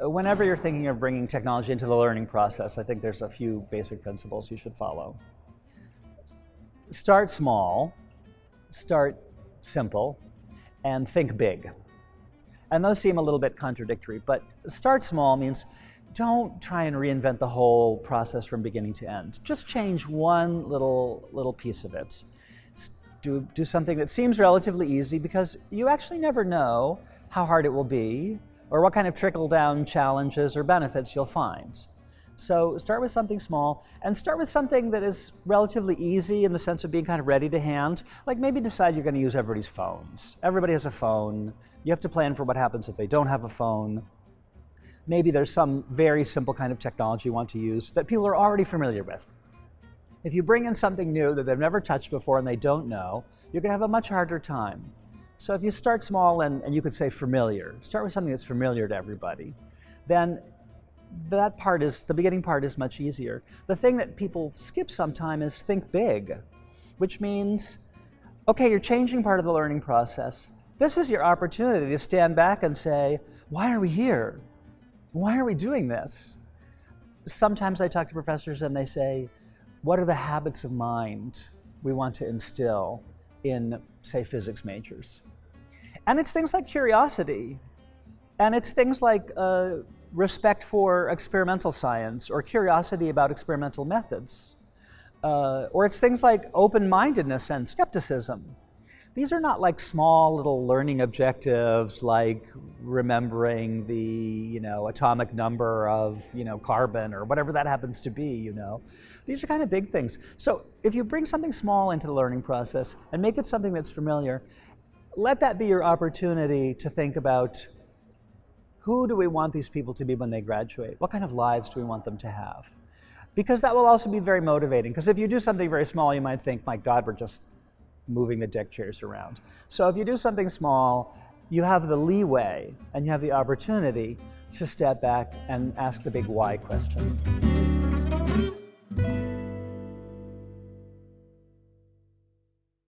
whenever you're thinking of bringing technology into the learning process, I think there's a few basic principles you should follow. Start small, start simple, and think big. And those seem a little bit contradictory, but start small means don't try and reinvent the whole process from beginning to end. Just change one little, little piece of it. Do, do something that seems relatively easy because you actually never know how hard it will be or what kind of trickle-down challenges or benefits you'll find. So start with something small and start with something that is relatively easy in the sense of being kind of ready to hand. Like maybe decide you're going to use everybody's phones. Everybody has a phone. You have to plan for what happens if they don't have a phone. Maybe there's some very simple kind of technology you want to use that people are already familiar with. If you bring in something new that they've never touched before and they don't know, you're going to have a much harder time. So if you start small and, and you could say familiar, start with something that's familiar to everybody, then that part is, the beginning part is much easier. The thing that people skip sometime is think big, which means, okay, you're changing part of the learning process. This is your opportunity to stand back and say, why are we here? Why are we doing this? Sometimes I talk to professors and they say, what are the habits of mind we want to instill in, say, physics majors? And it's things like curiosity, and it's things like uh, respect for experimental science or curiosity about experimental methods. Uh, or it's things like open-mindedness and skepticism. These are not like small little learning objectives like remembering the you know, atomic number of you know, carbon or whatever that happens to be. You know. These are kind of big things. So if you bring something small into the learning process and make it something that's familiar, let that be your opportunity to think about who do we want these people to be when they graduate? What kind of lives do we want them to have? Because that will also be very motivating. Because if you do something very small, you might think, my God, we're just moving the deck chairs around. So if you do something small, you have the leeway and you have the opportunity to step back and ask the big why questions.